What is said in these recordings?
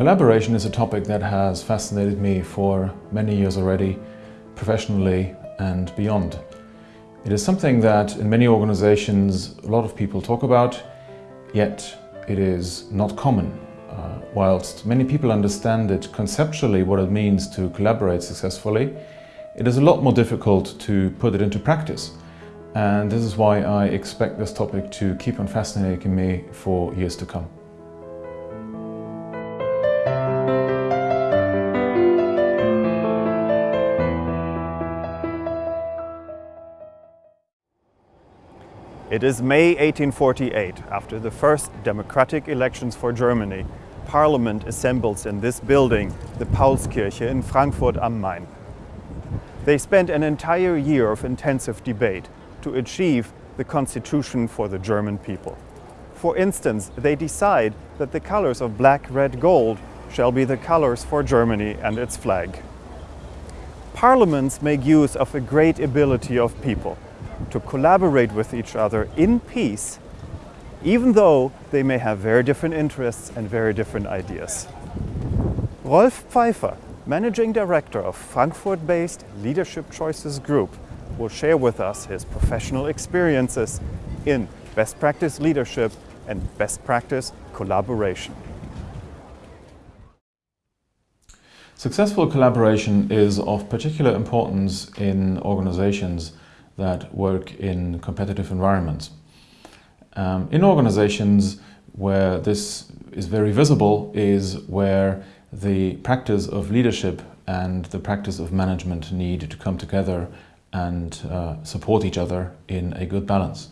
Collaboration is a topic that has fascinated me for many years already, professionally and beyond. It is something that in many organizations a lot of people talk about, yet it is not common. Uh, whilst many people understand it conceptually what it means to collaborate successfully, it is a lot more difficult to put it into practice. And this is why I expect this topic to keep on fascinating me for years to come. It is May 1848, after the first democratic elections for Germany. Parliament assembles in this building, the Paulskirche in Frankfurt am Main. They spent an entire year of intensive debate to achieve the constitution for the German people. For instance, they decide that the colors of black, red, gold shall be the colors for Germany and its flag. Parliaments make use of a great ability of people to collaborate with each other in peace, even though they may have very different interests and very different ideas. Rolf Pfeiffer, Managing Director of Frankfurt-based Leadership Choices Group, will share with us his professional experiences in best practice leadership and best practice collaboration. Successful collaboration is of particular importance in organizations that work in competitive environments. Um, in organizations where this is very visible is where the practice of leadership and the practice of management need to come together and uh, support each other in a good balance.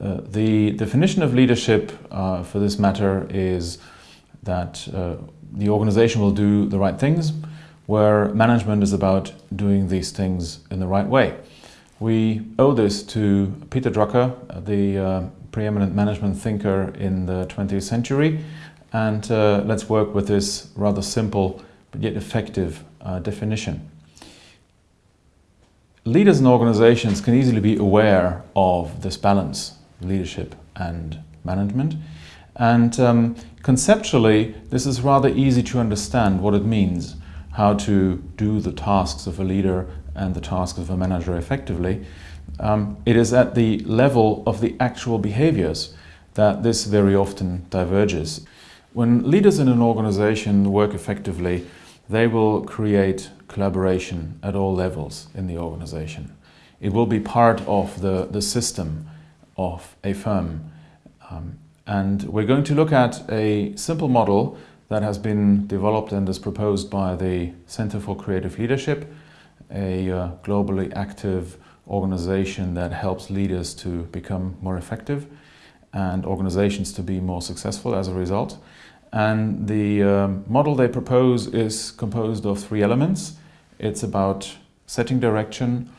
Uh, the definition of leadership uh, for this matter is that uh, the organization will do the right things, where management is about doing these things in the right way. We owe this to Peter Drucker, the uh, preeminent management thinker in the 20th century, and uh, let's work with this rather simple but yet effective uh, definition. Leaders in organizations can easily be aware of this balance, leadership and management. And um, conceptually, this is rather easy to understand what it means, how to do the tasks of a leader and the tasks of a manager effectively. Um, it is at the level of the actual behaviors that this very often diverges. When leaders in an organization work effectively, they will create collaboration at all levels in the organization. It will be part of the, the system of a firm. Um, and we're going to look at a simple model that has been developed and is proposed by the Center for Creative Leadership, a uh, globally active organization that helps leaders to become more effective and organizations to be more successful as a result. And the um, model they propose is composed of three elements. It's about setting direction,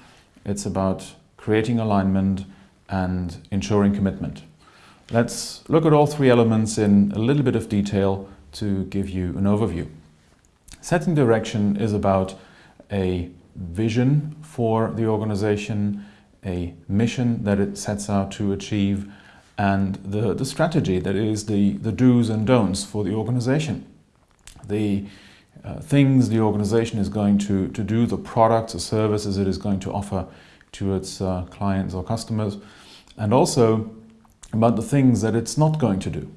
it's about creating alignment and ensuring commitment. Let's look at all three elements in a little bit of detail to give you an overview. Setting direction is about a vision for the organization, a mission that it sets out to achieve, and the, the strategy that is the, the do's and don'ts for the organization. The uh, things the organization is going to, to do, the products or services it is going to offer to its uh, clients or customers, and also about the things that it's not going to do.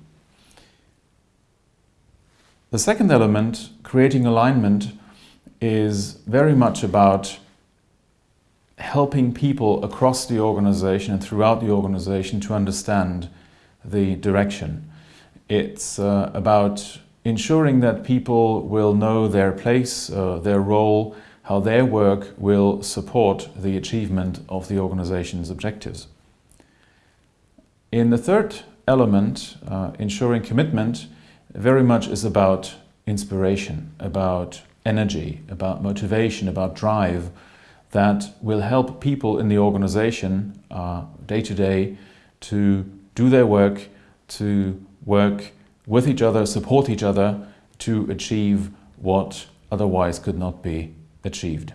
The second element, creating alignment, is very much about helping people across the organization and throughout the organization to understand the direction. It's uh, about ensuring that people will know their place, uh, their role, how their work will support the achievement of the organization's objectives. In the third element, uh, ensuring commitment, very much is about inspiration, about energy, about motivation, about drive, that will help people in the organization uh, day to day to do their work, to work with each other, support each other to achieve what otherwise could not be achieved.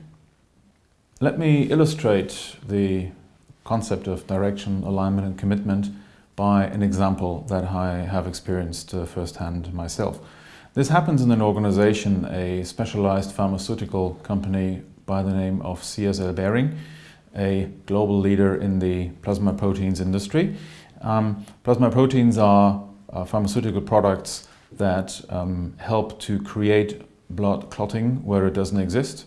Let me illustrate the concept of direction, alignment and commitment by an example that I have experienced uh, firsthand myself. This happens in an organization, a specialized pharmaceutical company by the name of CSL Behring, a global leader in the plasma proteins industry. Um, plasma proteins are uh, pharmaceutical products that um, help to create blood clotting where it doesn't exist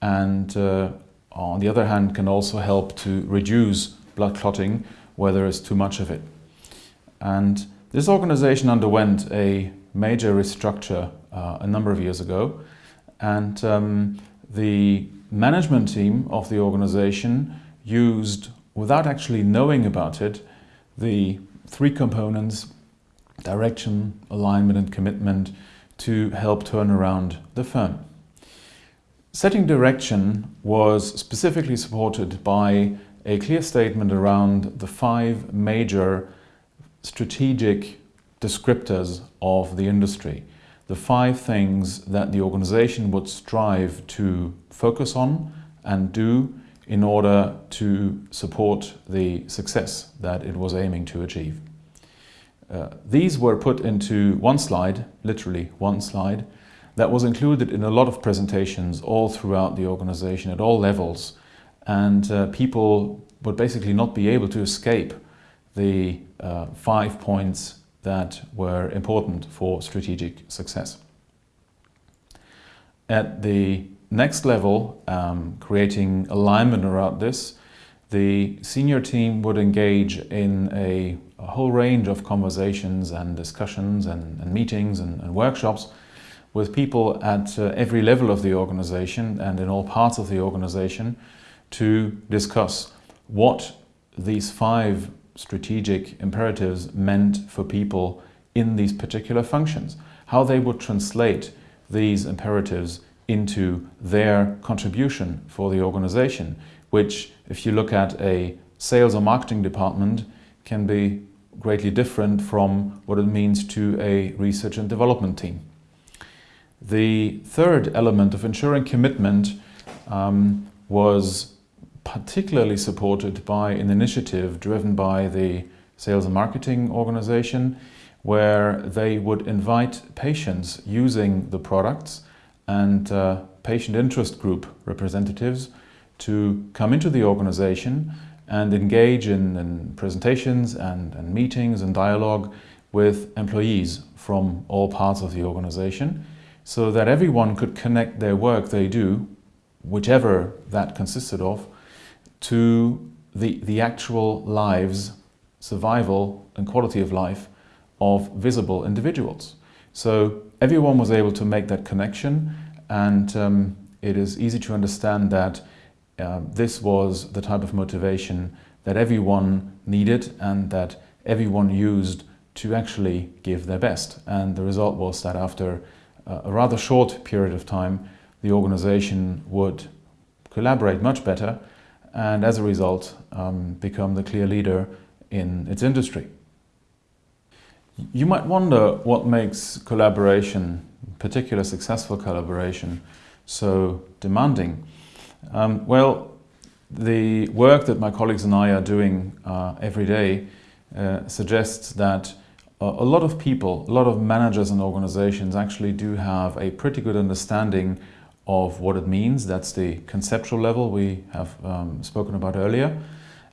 and uh, on the other hand can also help to reduce blood clotting where there is too much of it. And this organization underwent a major restructure uh, a number of years ago and um, the management team of the organization used, without actually knowing about it, the three components, direction, alignment and commitment, to help turn around the firm. Setting direction was specifically supported by a clear statement around the five major strategic descriptors of the industry. The five things that the organization would strive to focus on and do in order to support the success that it was aiming to achieve. Uh, these were put into one slide, literally one slide, that was included in a lot of presentations all throughout the organization at all levels and uh, people would basically not be able to escape the uh, five points that were important for strategic success. At the next level, um, creating alignment around this, the senior team would engage in a, a whole range of conversations and discussions and, and meetings and, and, workshops with people at uh, every level of the organization and in all parts of the organization to discuss what these five strategic imperatives meant for people in these particular functions, how they would translate these imperatives into their contribution for the organization, which if you look at a sales or marketing department can be greatly different from what it means to a research and development team. The third element of ensuring commitment um, was particularly supported by an initiative driven by the sales and marketing organization where they would invite patients using the products and uh, patient interest group representatives to come into the organization and engage in, in presentations and, and, meetings and dialogue with employees from all parts of the organization so that everyone could connect their work they do, whichever that consisted of, to the, the actual lives, survival and quality of life of visible individuals. So everyone was able to make that connection and um, it is easy to understand that uh, this was the type of motivation that everyone needed and that everyone used to actually give their best. And the result was that after uh, a rather short period of time, the organization would collaborate much better and as a result um, become the clear leader in its industry. You might wonder what makes collaboration, particular successful collaboration, so demanding. Um, well, the work that my colleagues and I are doing uh, every day uh, suggests that a lot of people, a lot of managers and organizations actually do have a pretty good understanding of what it means. That's the conceptual level we have um, spoken about earlier.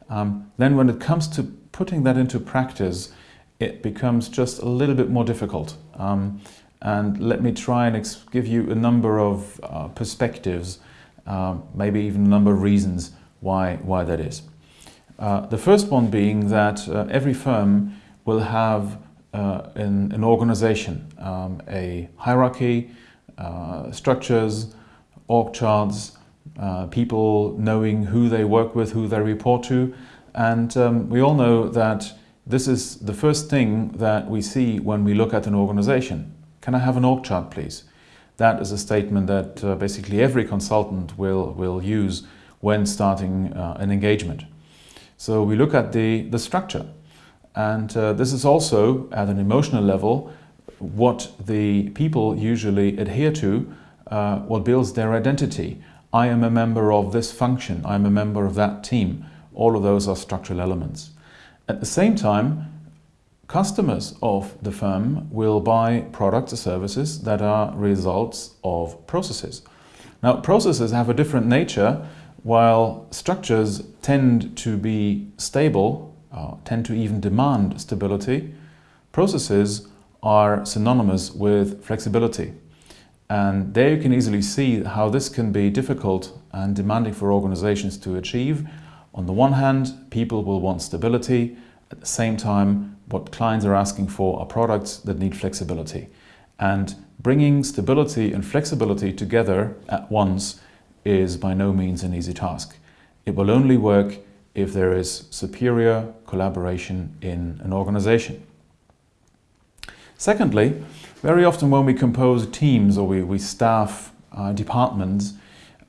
Um, then when it comes to putting that into practice, it becomes just a little bit more difficult. Um, and let me try and give you a number of uh, perspectives, uh, maybe even a number of reasons why, why that is. Uh, the first one being that uh, every firm will have uh, an, an, organization, um, a hierarchy, uh, structures, org charts, uh, people knowing who they work with, who they report to. And um, we all know that this is the first thing that we see when we look at an organization. Can I have an org chart, please? That is a statement that uh, basically every consultant will, will use when starting uh, an engagement. So we look at the, the structure. And uh, this is also, at an emotional level, what the people usually adhere to uh, what builds their identity. I am a member of this function, I'm a member of that team. All of those are structural elements. At the same time, customers of the firm will buy products or services that are results of processes. Now, processes have a different nature, while structures tend to be stable, uh, tend to even demand stability. Processes are synonymous with flexibility. And there you can easily see how this can be difficult and demanding for organizations to achieve. On the one hand, people will want stability. At the same time, what clients are asking for are products that need flexibility. And bringing stability and flexibility together at once is by no means an easy task. It will only work if there is superior collaboration in an organization. Secondly, very often when we compose teams or we, we staff uh, departments,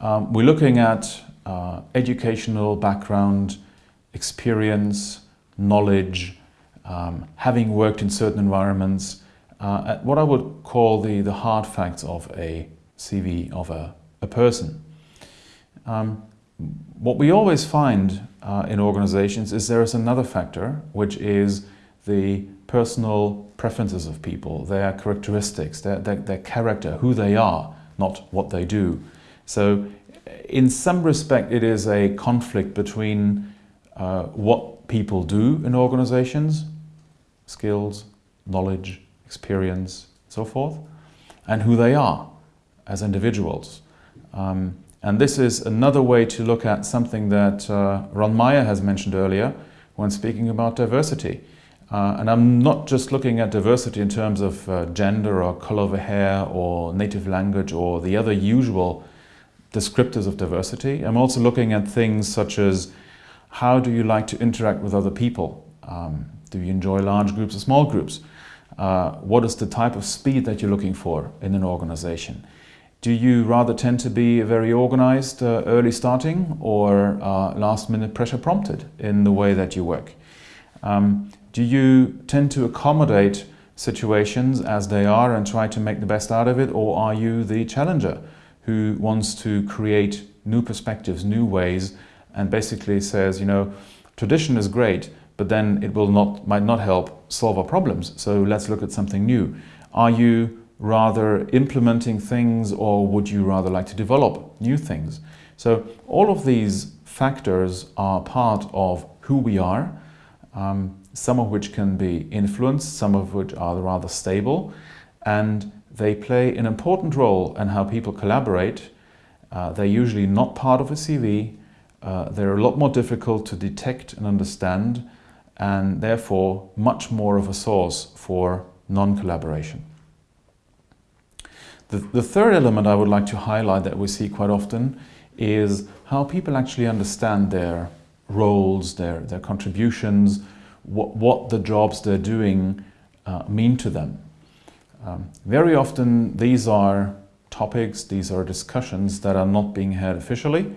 um, we're looking at uh, educational background, experience, knowledge, um, having worked in certain environments, uh, what I would call the, the hard facts of a CV of a, a person. Um, what we always find uh, in organizations is there is another factor, which is the personal preferences of people, their characteristics, their, their, their character, who they are, not what they do. So in some respect, it is a conflict between uh, what people do in organizations, skills, knowledge, experience, so forth, and who they are as individuals. Um, and this is another way to look at something that uh, Ron Meyer has mentioned earlier when speaking about diversity. Uh, and I'm not just looking at diversity in terms of uh, gender or color of hair or native language or the other usual descriptors of diversity. I'm also looking at things such as how do you like to interact with other people? Um, do you enjoy large groups or small groups? Uh, what is the type of speed that you're looking for in an organization? Do you rather tend to be very organized, uh, early starting, or uh, last minute pressure prompted in the way that you work? Um, do you tend to accommodate situations as they are and try to make the best out of it, or are you the challenger who wants to create new perspectives, new ways, and basically says, you know, tradition is great, but then it will not, might not help solve our problems, so let's look at something new. Are you rather implementing things or would you rather like to develop new things? So all of these factors are part of who we are. Um, some of which can be influenced, some of which are rather stable, and they play an important role in how people collaborate. Uh, they're usually not part of a CV, uh, they're a lot more difficult to detect and understand, and therefore much more of a source for non-collaboration. The, the third element I would like to highlight that we see quite often is how people actually understand their roles, their, their contributions, what, what the jobs they're doing uh, mean to them. Um, very often these are topics, these are discussions that are not being had officially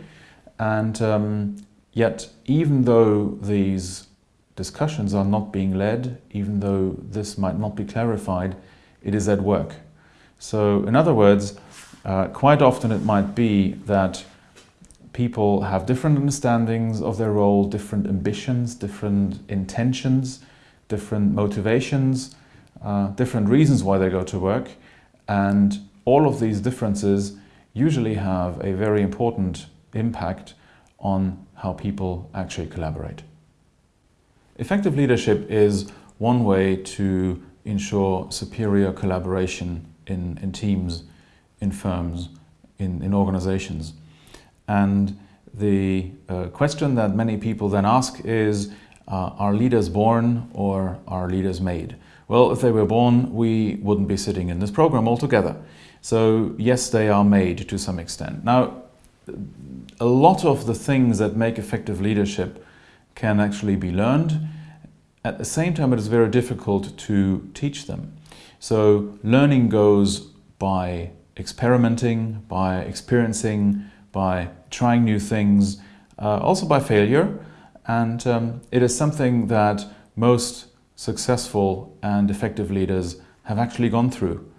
and um, yet even though these discussions are not being led, even though this might not be clarified, it is at work. So in other words, uh, quite often it might be that people have different understandings of their role, different ambitions, different intentions, different motivations, uh, different reasons why they go to work. And all of these differences usually have a very important impact on how people actually collaborate. Effective leadership is one way to ensure superior collaboration in, in teams, in firms, in, in organizations. And the uh, question that many people then ask is, uh, are leaders born or are leaders made? Well, if they were born, we wouldn't be sitting in this program altogether. So yes, they are made to some extent. Now, a lot of the things that make effective leadership can actually be learned. At the same time, it is very difficult to teach them. So learning goes by experimenting, by experiencing, by trying new things, uh, also by failure. And um, it is something that most successful and effective leaders have actually gone through.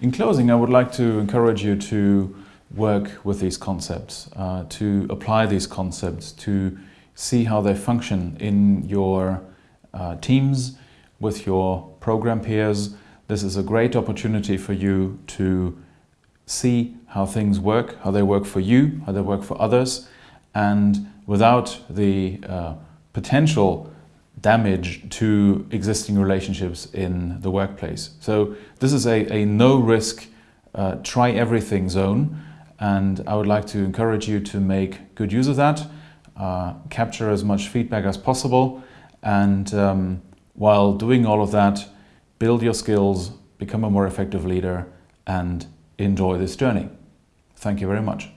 In closing, I would like to encourage you to work with these concepts, uh, to apply these concepts, to see how they function in your uh, teams, with your program peers. This is a great opportunity for you to see how things work, how they work for you, how they work for others, and without the uh, potential damage to existing relationships in the workplace. So this is a, a no risk, uh, try everything zone and I would like to encourage you to make good use of that, uh, capture as much feedback as possible and um, while doing all of that, build your skills, become a more effective leader and enjoy this journey. Thank you very much.